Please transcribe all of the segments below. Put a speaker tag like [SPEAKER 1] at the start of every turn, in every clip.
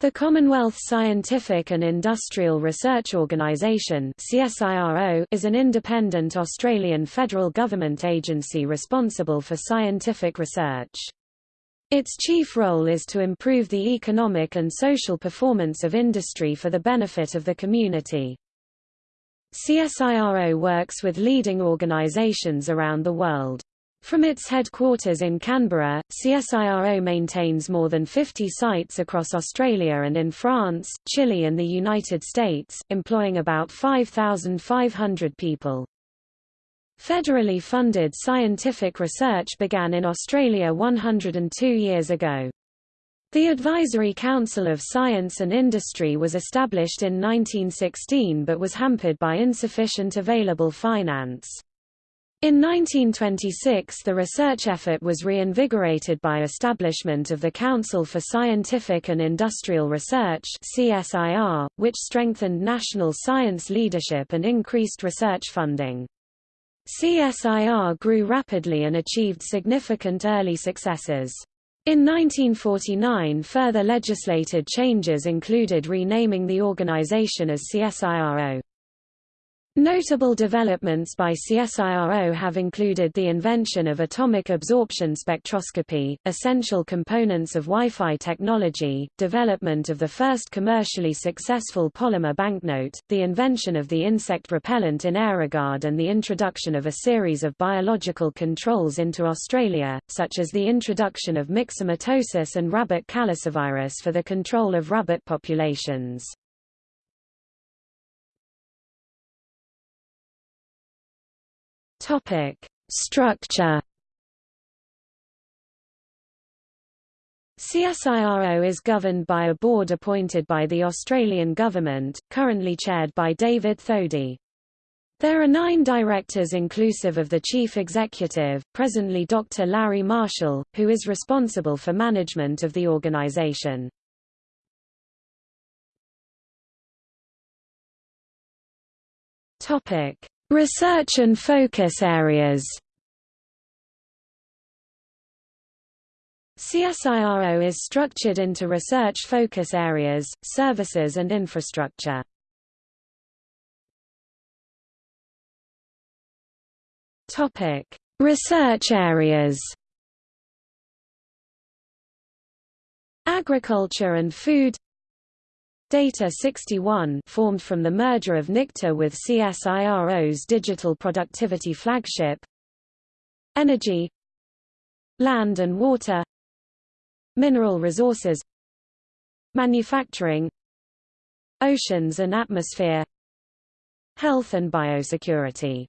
[SPEAKER 1] The Commonwealth Scientific and Industrial Research Organisation is an independent Australian federal government agency responsible for scientific research. Its chief role is to improve the economic and social performance of industry for the benefit of the community. CSIRO works with leading organisations around the world. From its headquarters in Canberra, CSIRO maintains more than 50 sites across Australia and in France, Chile and the United States, employing about 5,500 people. Federally funded scientific research began in Australia 102 years ago. The Advisory Council of Science and Industry was established in 1916 but was hampered by insufficient available finance. In 1926 the research effort was reinvigorated by establishment of the Council for Scientific and Industrial Research CSIR, which strengthened national science leadership and increased research funding. CSIR grew rapidly and achieved significant early successes. In 1949 further legislated changes included renaming the organization as CSIRO. Notable developments by CSIRO have included the invention of atomic absorption spectroscopy, essential components of Wi-Fi technology, development of the first commercially successful polymer banknote, the invention of the insect repellent in Aerogard and the introduction of a series of biological controls into Australia, such as the introduction of myxomatosis and rabbit calicivirus for the control of rabbit populations. Topic: Structure. CSIRO is governed by a board appointed by the Australian government, currently chaired by David Thodey. There are nine directors inclusive of the chief executive, presently Dr. Larry Marshall, who is responsible for management of the organisation. Topic: Research and focus areas CSIRO is structured into research focus areas, services and infrastructure. Topic: Research areas. Agriculture and food Data 61 formed from the merger of NICTA with CSIRO's digital productivity flagship. Energy. Land and water. Mineral resources. Manufacturing. Oceans and atmosphere. Health and biosecurity.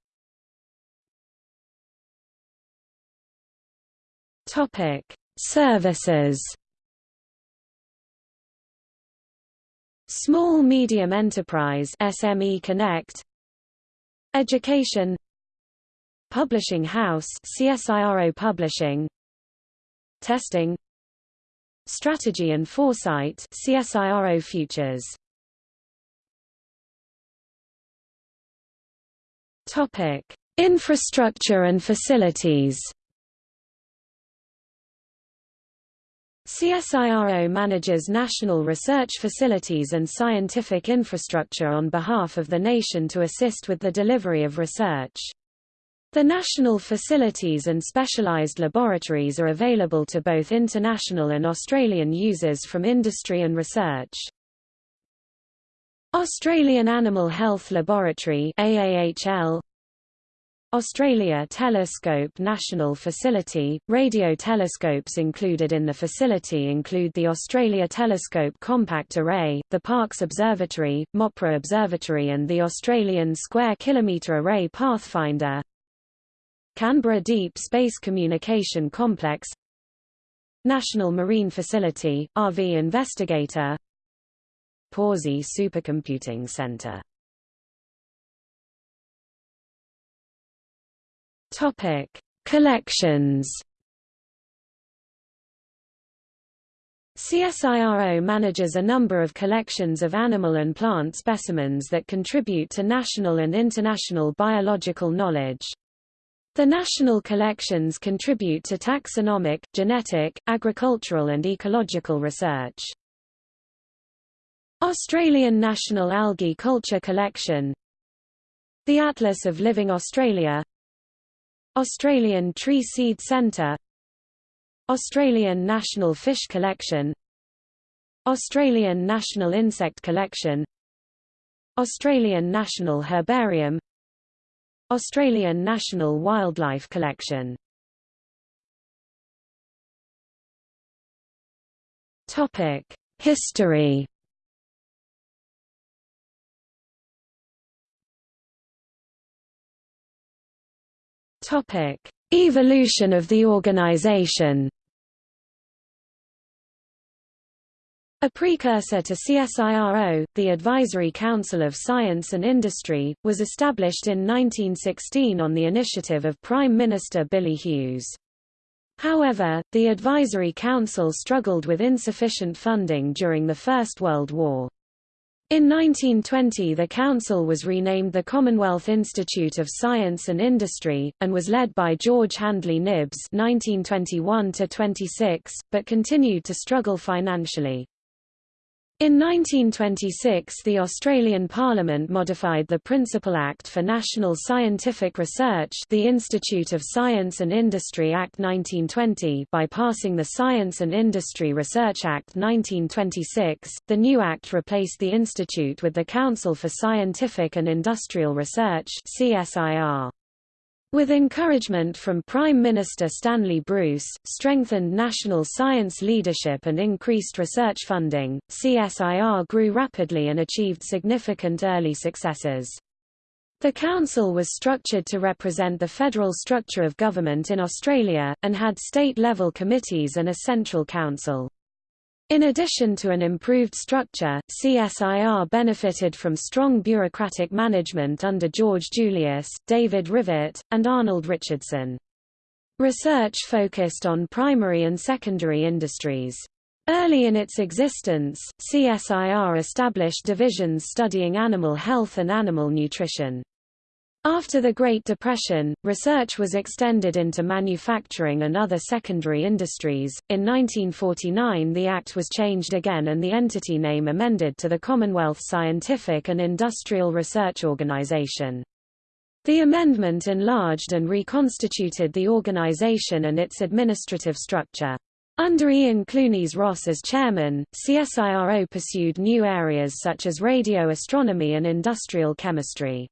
[SPEAKER 1] Topic: Services Small Medium Enterprise SME Connect. Education. Publishing House CSIRO Publishing. Testing. Strategy and Foresight CSIRO Futures. Topic. Infrastructure and facilities CSIRO manages national research facilities and scientific infrastructure on behalf of the nation to assist with the delivery of research. The national facilities and specialized laboratories are available to both international and Australian users from industry and research. Australian Animal Health Laboratory AAHL Australia Telescope National Facility. Radio telescopes included in the facility include the Australia Telescope Compact Array, the Parkes Observatory, Mopra Observatory, and the Australian Square Kilometre Array Pathfinder. Canberra Deep Space Communication Complex National Marine Facility, RV Investigator Pawsey Supercomputing Centre Topic: Collections. CSIRO manages a number of collections of animal and plant specimens that contribute to national and international biological knowledge. The national collections contribute to taxonomic, genetic, agricultural and ecological research. Australian National Algae Culture Collection The Atlas of Living Australia Australian Tree Seed Centre Australian National Fish Collection Australian National Insect Collection Australian National Herbarium Australian National Wildlife Collection History. Topic: Evolution of the organization. A precursor to CSIRO, the Advisory Council of Science and Industry, was established in 1916 on the initiative of Prime Minister Billy Hughes. However, the Advisory Council struggled with insufficient funding during the First World War. In 1920 the council was renamed the Commonwealth Institute of Science and Industry, and was led by George Handley Knibbs 1921 but continued to struggle financially. In 1926 the Australian Parliament modified the Principal Act for National Scientific Research the Institute of Science and Industry Act 1920 by passing the Science and Industry Research Act 1926. The new act replaced the institute with the Council for Scientific and Industrial Research CSIR with encouragement from Prime Minister Stanley Bruce, strengthened national science leadership and increased research funding, CSIR grew rapidly and achieved significant early successes. The council was structured to represent the federal structure of government in Australia, and had state-level committees and a central council. In addition to an improved structure, CSIR benefited from strong bureaucratic management under George Julius, David Rivett, and Arnold Richardson. Research focused on primary and secondary industries. Early in its existence, CSIR established divisions studying animal health and animal nutrition. After the Great Depression, research was extended into manufacturing and other secondary industries. In 1949, the Act was changed again and the entity name amended to the Commonwealth Scientific and Industrial Research Organisation. The amendment enlarged and reconstituted the organisation and its administrative structure. Under Ian Clunies Ross as chairman, CSIRO pursued new areas such as radio astronomy and industrial chemistry.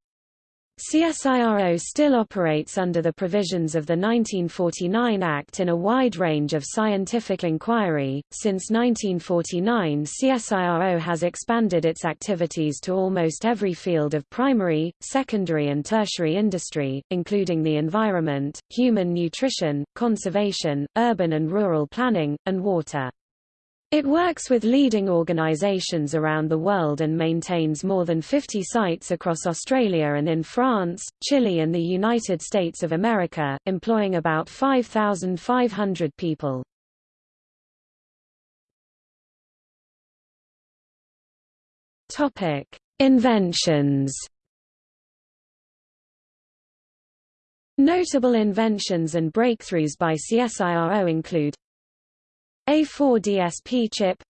[SPEAKER 1] CSIRO still operates under the provisions of the 1949 Act in a wide range of scientific inquiry. Since 1949, CSIRO has expanded its activities to almost every field of primary, secondary, and tertiary industry, including the environment, human nutrition, conservation, urban and rural planning, and water. It works with leading organizations around the world and maintains more than 50 sites across Australia and in France, Chile and the United States of America, employing about 5,500 people. Inventions. Notable inventions and breakthroughs by CSIRO include a4DSP chip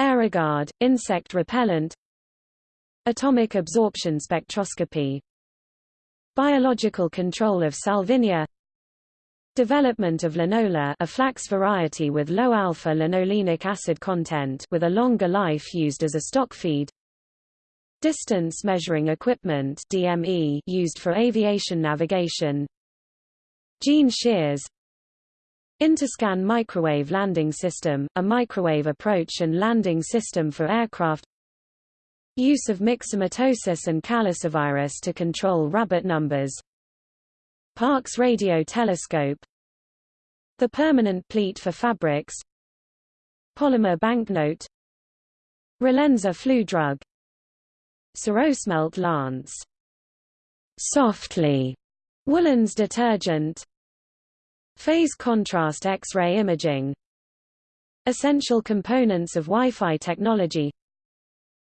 [SPEAKER 1] Aerogard, insect repellent Atomic absorption spectroscopy Biological control of salvinia Development of linola a flax variety with low alpha-linolenic acid content with a longer life used as a stock feed Distance measuring equipment DME used for aviation navigation Gene shears Interscan Microwave Landing System, a microwave approach and landing system for aircraft. Use of myxomatosis and calicivirus to control rabbit numbers. Parkes radio telescope. The permanent pleat for fabrics. Polymer banknote. Relenza flu drug. Sirosmelt lance. Softly. Woolens detergent Phase contrast X-ray imaging. Essential components of Wi-Fi technology.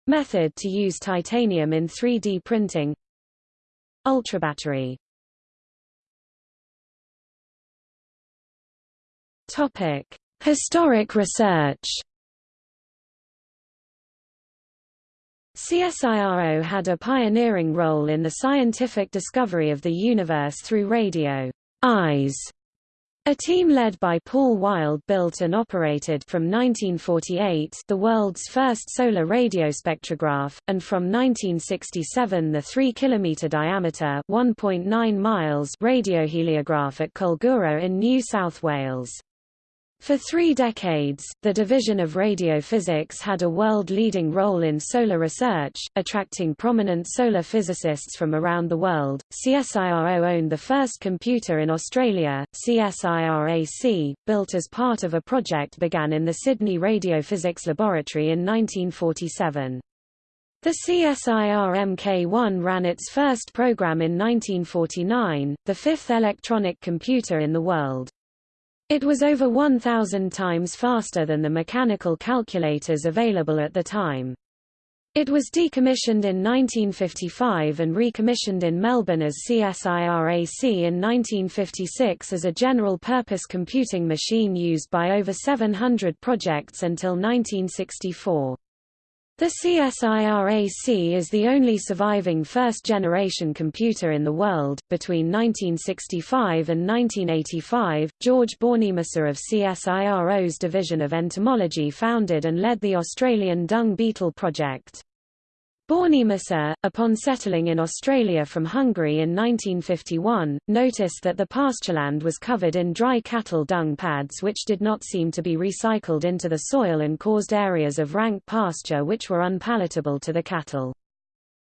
[SPEAKER 1] Method to use titanium in 3D printing. Ultrabattery Topic: Historic research. CSIRO had a pioneering role in the scientific discovery of the universe through radio eyes. A team led by Paul Wild built and operated from 1948 the world's first solar radio spectrograph, and from 1967 the 3 km diameter 1.9 miles radioheliograph at Culgoora in New South Wales. For three decades, the Division of Radiophysics had a world-leading role in solar research, attracting prominent solar physicists from around the world. CSIRO owned the first computer in Australia, CSIRAC, built as part of a project began in the Sydney Radiophysics Laboratory in 1947. The CSIR Mk1 ran its first program in 1949, the fifth electronic computer in the world. It was over 1,000 times faster than the mechanical calculators available at the time. It was decommissioned in 1955 and recommissioned in Melbourne as CSIRAC in 1956 as a general-purpose computing machine used by over 700 projects until 1964. The CSIRAC is the only surviving first-generation computer in the world. Between 1965 and 1985, George Bornemissza of CSIRO's Division of Entomology founded and led the Australian dung beetle project. Bornemissza, upon settling in Australia from Hungary in 1951, noticed that the pastureland was covered in dry cattle dung pads which did not seem to be recycled into the soil and caused areas of rank pasture which were unpalatable to the cattle.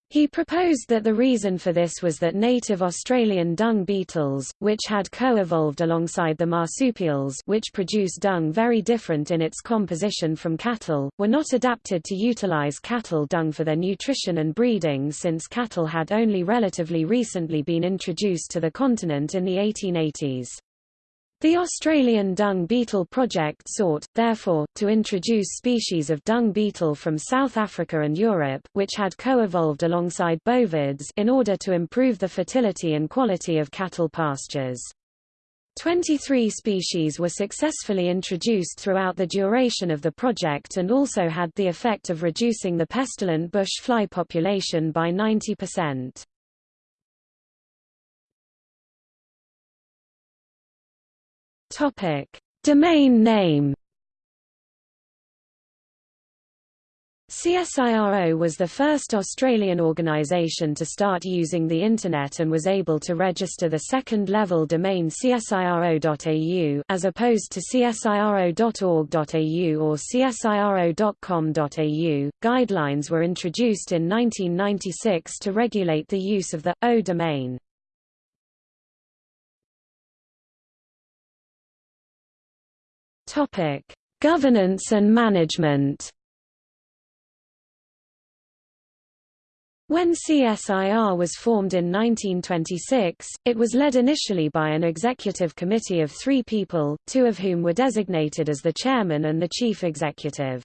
[SPEAKER 1] He proposed that the reason for this was that native Australian dung beetles, which had co-evolved alongside the marsupials which produce dung very different in its composition from cattle, were not adapted to utilize cattle dung for their nutrition and breeding since cattle had only relatively recently been introduced to the continent in the 1880s. The Australian dung beetle project sought, therefore, to introduce species of dung beetle from South Africa and Europe, which had co-evolved alongside bovids in order to improve the fertility and quality of cattle pastures. 23 species were successfully introduced throughout the duration of the project and also had the effect of reducing the pestilent bush fly population by 90%. Topic: Domain name. CSIRO was the first Australian organisation to start using the Internet and was able to register the second-level domain csiro.au as opposed to csiro.org.au or csiro.com.au. Guidelines were introduced in 1996 to regulate the use of the .au domain. Topic: Governance and management. When CSIR was formed in 1926, it was led initially by an executive committee of three people, two of whom were designated as the chairman and the chief executive.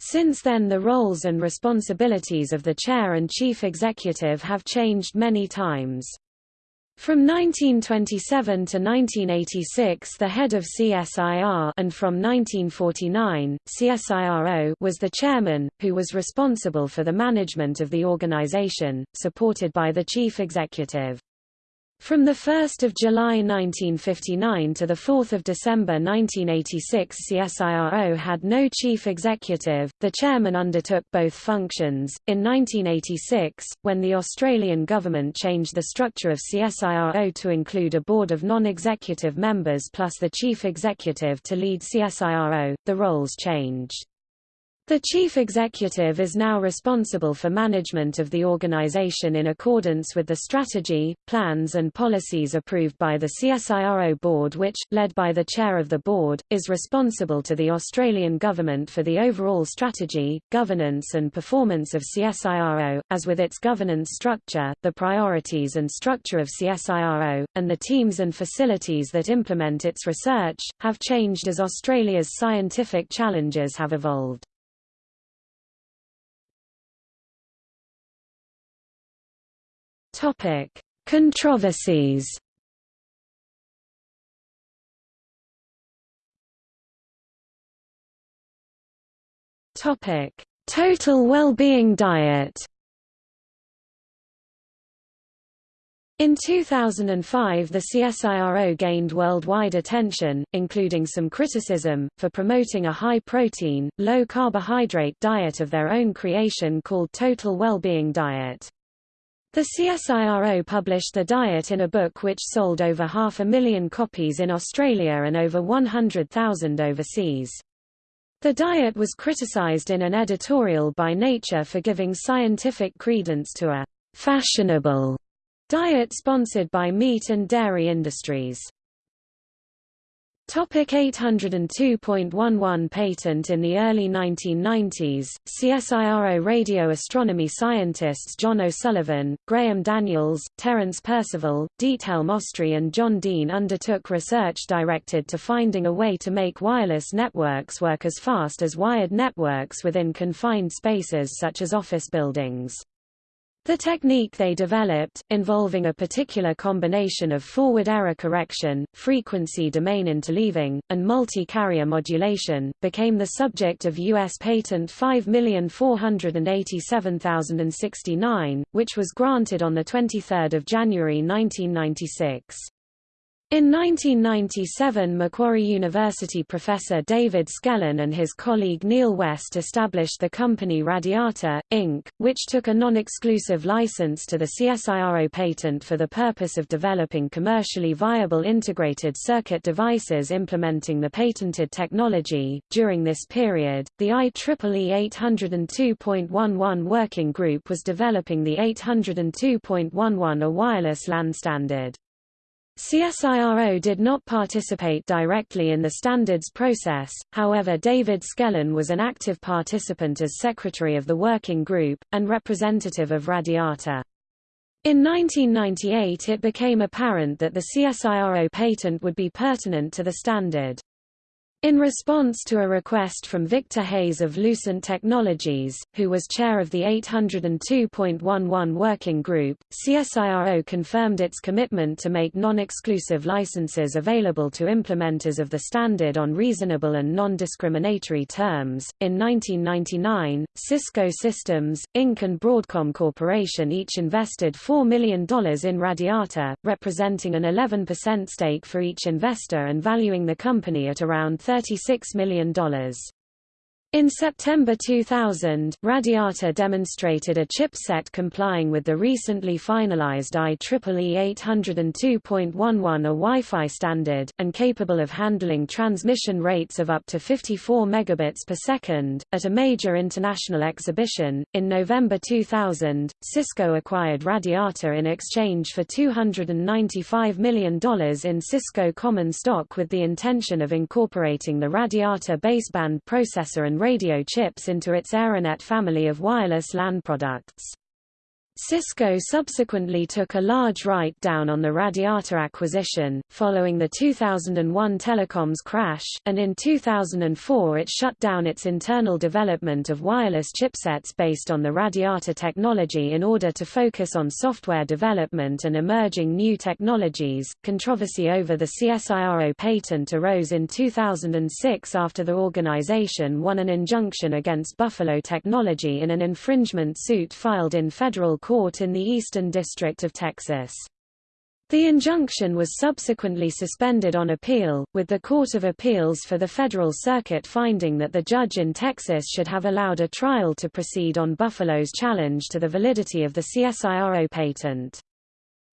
[SPEAKER 1] Since then the roles and responsibilities of the chair and chief executive have changed many times. From 1927 to 1986 the head of CSIR and from 1949, CSIRO was the chairman, who was responsible for the management of the organization, supported by the chief executive. From 1 July 1959 to 4 December 1986 CSIRO had no chief executive, the chairman undertook both functions. In 1986, when the Australian government changed the structure of CSIRO to include a board of non-executive members plus the chief executive to lead CSIRO, the roles changed. The chief executive is now responsible for management of the organization in accordance with the strategy, plans and policies approved by the CSIRO board which, led by the chair of the board, is responsible to the Australian government for the overall strategy, governance and performance of CSIRO, as with its governance structure, the priorities and structure of CSIRO, and the teams and facilities that implement its research, have changed as Australia's scientific challenges have evolved. Topic: Controversies. Topic: total well-being diet. In 2005 the CSIRO gained worldwide attention, including some criticism, for promoting a high-protein, low-carbohydrate diet of their own creation called Total Wellbeing Diet. The CSIRO published the diet in a book which sold over half a million copies in Australia and over 100,000 overseas. The diet was criticized in an editorial by Nature for giving scientific credence to a fashionable diet sponsored by meat and dairy industries. Topic 802.11 Patent In the early 1990s, CSIRO radio astronomy scientists John O'Sullivan, Graham Daniels, Terence Percival, Diethelm Ostry and John Dean undertook research directed to finding a way to make wireless networks work as fast as wired networks within confined spaces such as office buildings. The technique they developed, involving a particular combination of forward error correction, frequency domain interleaving, and multi-carrier modulation, became the subject of U.S. Patent 5487069, which was granted on 23 January 1996. In 1997 Macquarie University professor David Skellern and his colleague Neil West established the company Radiata, Inc., which took a non-exclusive license to the CSIRO patent for the purpose of developing commercially viable integrated circuit devices implementing the patented technology. During this period, the IEEE 802.11 working group was developing the 802.11 a wireless LAN standard. CSIRO did not participate directly in the standards process, however David Skellern was an active participant as secretary of the working group, and representative of Radiata. In 1998 it became apparent that the CSIRO patent would be pertinent to the standard. In response to a request from Victor Hayes of Lucent Technologies, who was chair of the 802.11 Working Group, CSIRO confirmed its commitment to make non-exclusive licenses available to implementers of the standard on reasonable and non-discriminatory terms. In 1999, Cisco Systems, Inc. and Broadcom Corporation each invested $4 million in Radiata, representing an 11% stake for each investor and valuing the company at around $36 million. In September 2000, Radiata demonstrated a chipset complying with the recently finalized IEEE 802.11 a Wi-Fi standard, and capable of handling transmission rates of up to 54 megabits per second. At a major international exhibition, in November 2000, Cisco acquired Radiata in exchange for $295 million in Cisco common stock with the intention of incorporating the Radiata baseband processor and radio chips into its Aironet family of wireless LAN products. Cisco subsequently took a large write-down on the Radiata acquisition, following the 2001 telecoms crash, and in 2004 it shut down its internal development of wireless chipsets based on the Radiata technology in order to focus on software development and emerging new technologies. Controversy over the CSIRO patent arose in 2006 after the organization won an injunction against Buffalo Technology in an infringement suit filed in federal court in the Eastern District of Texas. The injunction was subsequently suspended on appeal, with the Court of Appeals for the Federal Circuit finding that the judge in Texas should have allowed a trial to proceed on Buffalo's challenge to the validity of the CSIRO patent.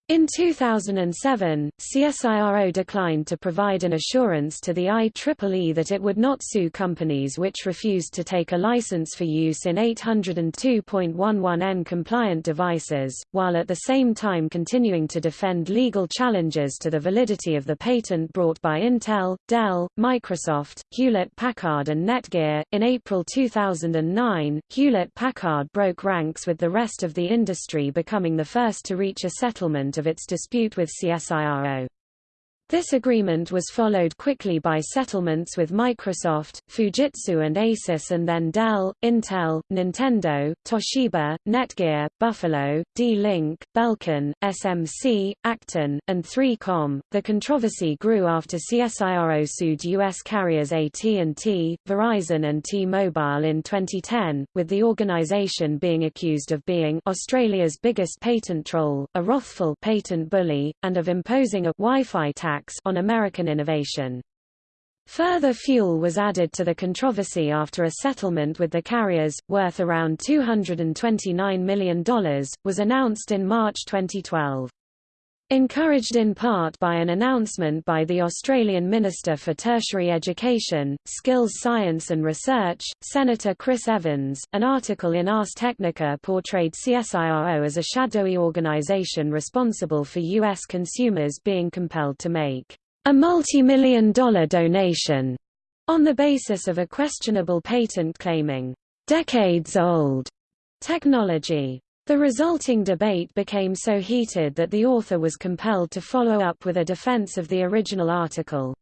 [SPEAKER 1] In 2007, CSIRO declined to provide an assurance to the IEEE that it would not sue companies which refused to take a license for use in 802.11n compliant devices, while at the same time continuing to defend legal challenges to the validity of the patent brought by Intel, Dell, Microsoft, Hewlett-Packard and Netgear. In April 2009, Hewlett-Packard broke ranks with the rest of the industry becoming the first to reach a settlement of its dispute with CSIRO. This agreement was followed quickly by settlements with Microsoft, Fujitsu and Asus and then Dell, Intel, Nintendo, Toshiba, Netgear, Buffalo, D-Link, Belkin, SMC, Accton, and 3Com. The controversy grew after CSIRO sued U.S. carriers AT&T, Verizon and T-Mobile in 2010, with the organization being accused of being Australia's biggest patent troll, a wrathful patent bully, and of imposing a Wi-Fi tax tax on American innovation. Further fuel was added to the controversy after a settlement with the carriers, worth around $229 million, was announced in March 2012. Encouraged in part by an announcement by the Australian Minister for Tertiary Education, Skills Science and Research, Senator Chris Evans, an article in Ars Technica portrayed CSIRO as a shadowy organisation responsible for U.S. consumers being compelled to make a multi-million dollar donation on the basis of a questionable patent claiming decades-old technology. The resulting debate became so heated that the author was compelled to follow up with a defense of the original article.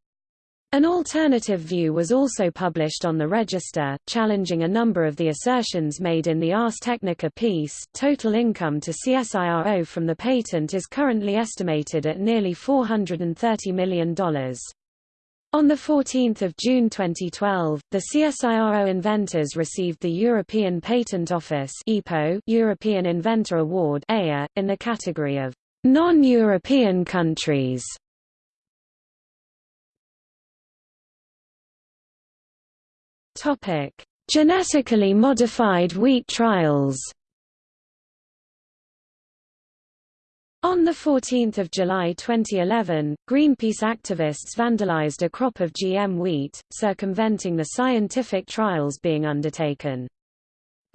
[SPEAKER 1] An alternative view was also published on the Register, challenging a number of the assertions made in the Ars Technica piece. Total income to CSIRO from the patent is currently estimated at nearly $430 million. On 14 June 2012, the CSIRO inventors received the European Patent Office European Inventor Award in the category of non-European countries. Genetically modified wheat trials On 14 July 2011, Greenpeace activists vandalized a crop of GM wheat, circumventing the scientific trials being undertaken.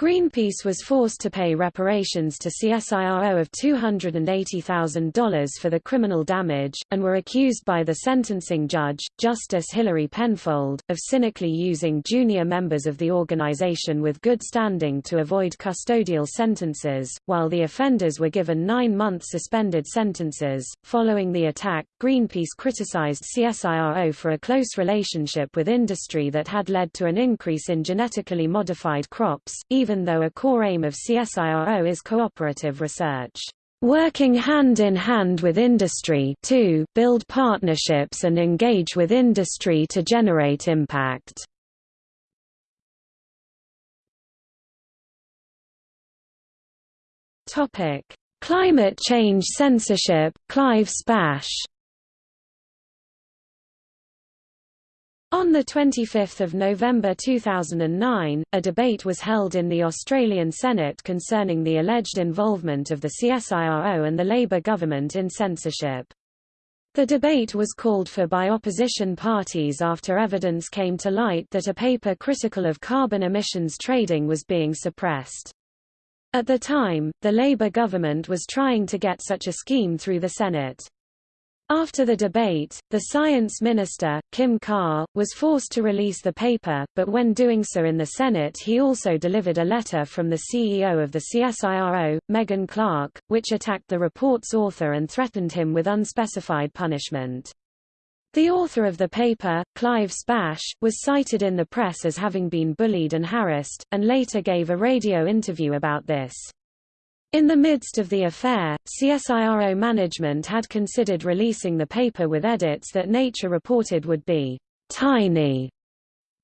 [SPEAKER 1] Greenpeace was forced to pay reparations to CSIRO of $280,000 for the criminal damage, and were accused by the sentencing judge, Justice Hilary Penfold, of cynically using junior members of the organization with good standing to avoid custodial sentences, while the offenders were given nine-month suspended sentences. Following the attack, Greenpeace criticized CSIRO for a close relationship with industry that had led to an increase in genetically modified crops, even even though a core aim of CSIRO is cooperative research. Working hand in hand with industry to build partnerships and engage with industry to generate impact. Topic: Climate change censorship. Clive Spash On 25 November 2009, a debate was held in the Australian Senate concerning the alleged involvement of the CSIRO and the Labor government in censorship. The debate was called for by opposition parties after evidence came to light that a paper critical of carbon emissions trading was being suppressed. At the time, the Labor government was trying to get such a scheme through the Senate. After the debate, the science minister, Kim Carr, was forced to release the paper, but when doing so in the Senate he also delivered a letter from the CEO of the CSIRO, Megan Clark, which attacked the report's author and threatened him with unspecified punishment. The author of the paper, Clive Spash, was cited in the press as having been bullied and harassed, and later gave a radio interview about this. In the midst of the affair, CSIRO management had considered releasing the paper with edits that Nature reported would be tiny.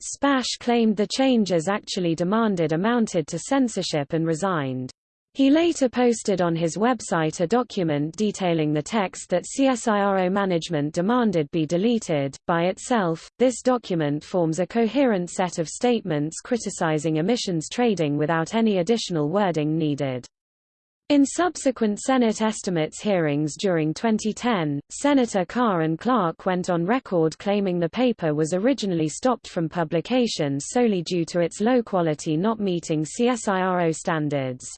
[SPEAKER 1] Spash claimed the changes actually demanded amounted to censorship and resigned. He later posted on his website a document detailing the text that CSIRO management demanded be deleted. By itself, this document forms a coherent set of statements criticizing emissions trading without any additional wording needed. In subsequent Senate estimates hearings during 2010, Senator Carr and Clark went on record claiming the paper was originally stopped from publication solely due to its low quality not meeting CSIRO standards.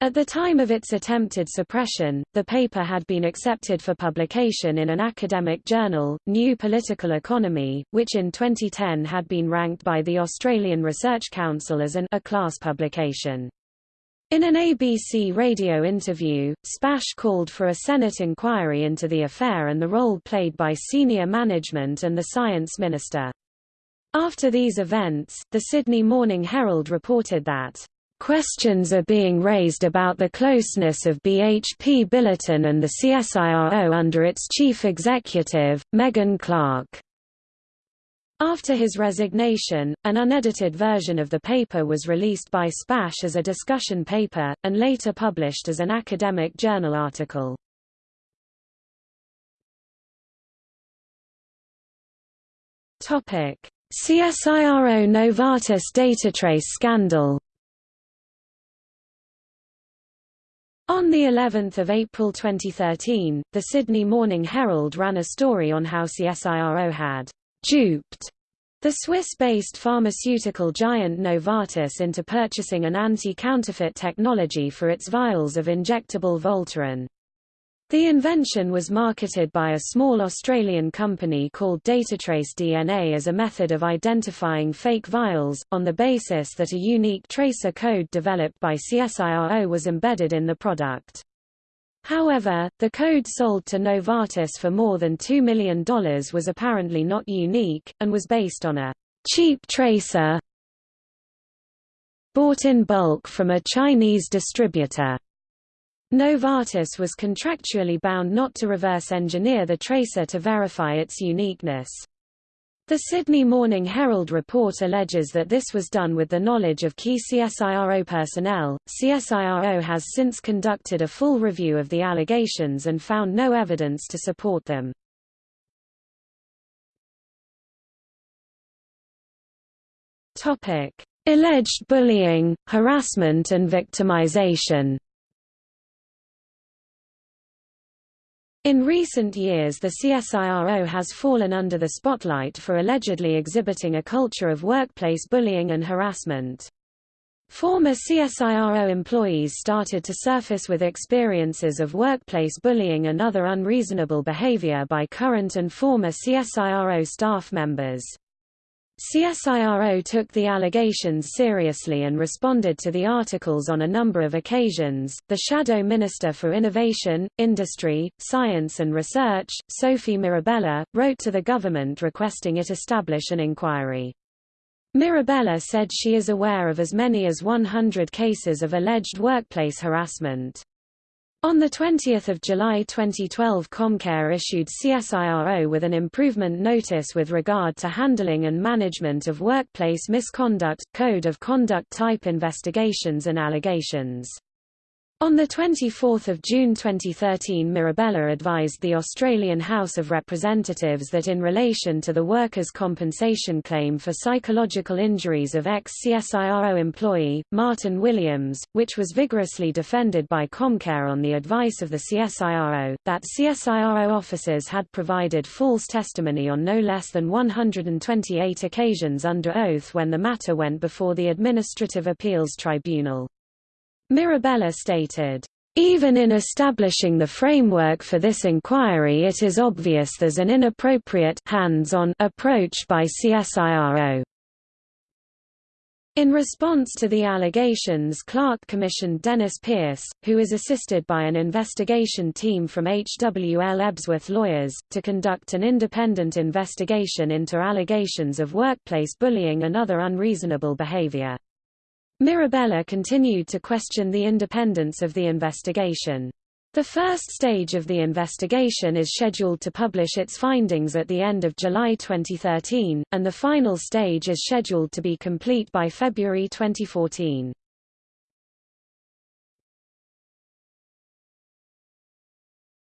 [SPEAKER 1] At the time of its attempted suppression, the paper had been accepted for publication in an academic journal, New Political Economy, which in 2010 had been ranked by the Australian Research Council as an A-class publication. In an ABC radio interview, Spash called for a Senate inquiry into the affair and the role played by senior management and the science minister. After these events, the Sydney Morning Herald reported that Questions are being raised about the closeness of BHP Billiton and the CSIRO under its chief executive, Megan Clark. After his resignation, an unedited version of the paper was released by Spash as a discussion paper, and later published as an academic journal article. CSIRO Novartis datatrace scandal On the 11th of April 2013, the Sydney Morning Herald ran a story on how CSIRO had duped the Swiss-based pharmaceutical giant Novartis into purchasing an anti-counterfeit technology for its vials of injectable Voltaren. The invention was marketed by a small Australian company called Datatrace DNA as a method of identifying fake vials, on the basis that a unique tracer code developed by CSIRO was embedded in the product. However, the code sold to Novartis for more than $2 million was apparently not unique, and was based on a cheap tracer bought in bulk from a Chinese distributor. Novartis was contractually bound not to reverse engineer the tracer to verify its uniqueness. The Sydney Morning Herald report alleges that this was done with the knowledge of key CSIRO personnel. CSIRO has since conducted a full review of the allegations and found no evidence to support them. Topic: Alleged bullying, harassment and victimization. In recent years the CSIRO has fallen under the spotlight for allegedly exhibiting a culture of workplace bullying and harassment. Former CSIRO employees started to surface with experiences of workplace bullying and other unreasonable behavior by current and former CSIRO staff members. CSIRO took the allegations seriously and responded to the articles on a number of occasions. The Shadow Minister for Innovation, Industry, Science and Research, Sophie Mirabella, wrote to the government requesting it establish an inquiry. Mirabella said she is aware of as many as 100 cases of alleged workplace harassment. On 20 July 2012 Comcare issued CSIRO with an improvement notice with regard to handling and management of workplace misconduct, code of conduct type investigations and allegations. On 24 June 2013 Mirabella advised the Australian House of Representatives that in relation to the workers' compensation claim for psychological injuries of ex-CSIRO employee, Martin Williams, which was vigorously defended by Comcare on the advice of the CSIRO, that CSIRO officers had provided false testimony on no less than 128 occasions under oath when the matter went before the Administrative Appeals Tribunal. Mirabella stated, even in establishing the framework for this inquiry it is obvious there's an inappropriate hands-on approach by CSIRO. In response to the allegations Clark commissioned Dennis Pierce, who is assisted by an investigation team from HWL Ebsworth Lawyers, to conduct an independent investigation into allegations of workplace bullying and other unreasonable behavior. Mirabella continued to question the independence of the investigation. The first stage of the investigation is scheduled to publish its findings at the end of July 2013, and the final stage is scheduled to be complete by February 2014.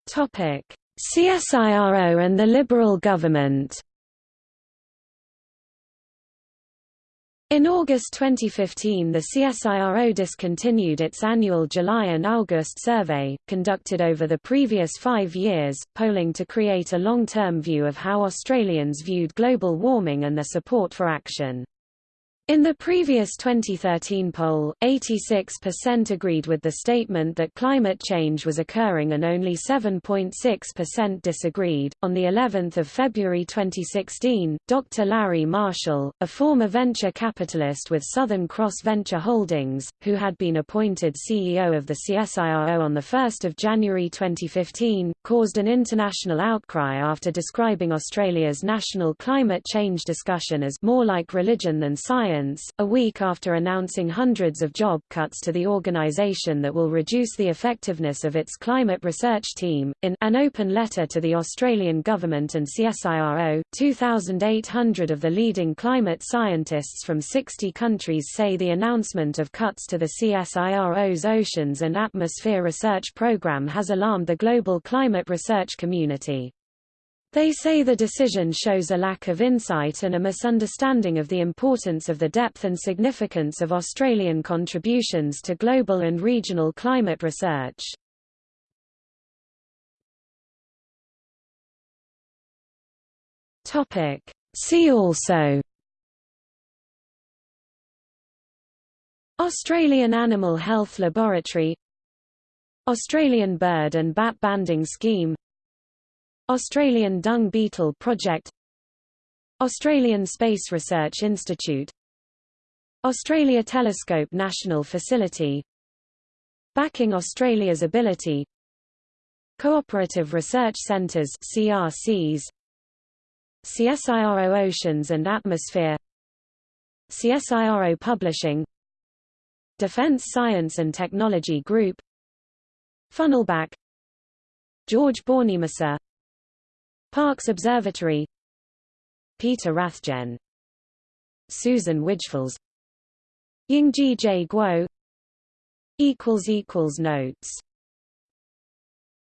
[SPEAKER 1] CSIRO and the Liberal government In August 2015 the CSIRO discontinued its annual July and August survey, conducted over the previous five years, polling to create a long-term view of how Australians viewed global warming and their support for action. In the previous 2013 poll, 86% agreed with the statement that climate change was occurring and only 7.6% disagreed. On the 11th of February 2016, Dr. Larry Marshall, a former venture capitalist with Southern Cross Venture Holdings, who had been appointed CEO of the CSIRO on the 1st of January 2015, caused an international outcry after describing Australia's national climate change discussion as more like religion than science a week after announcing hundreds of job cuts to the organisation that will reduce the effectiveness of its climate research team. In an open letter to the Australian government and CSIRO, 2,800 of the leading climate scientists from 60 countries say the announcement of cuts to the CSIRO's Oceans and Atmosphere Research Programme has alarmed the global climate research community. They say the decision shows a lack of insight and a misunderstanding of the importance of the depth and significance of Australian contributions to global and regional climate research. See also Australian Animal Health Laboratory Australian Bird and Bat Banding Scheme Australian Dung Beetle Project Australian Space Research Institute Australia Telescope National Facility Backing Australia's Ability Cooperative Research Centres CRCs CSIRO Oceans and Atmosphere CSIRO Publishing Defence Science and Technology Group Funnelback George Bornemissza Parkes Observatory. Peter Rathjen. Susan Wijffels Yingjie J. Guo. Notes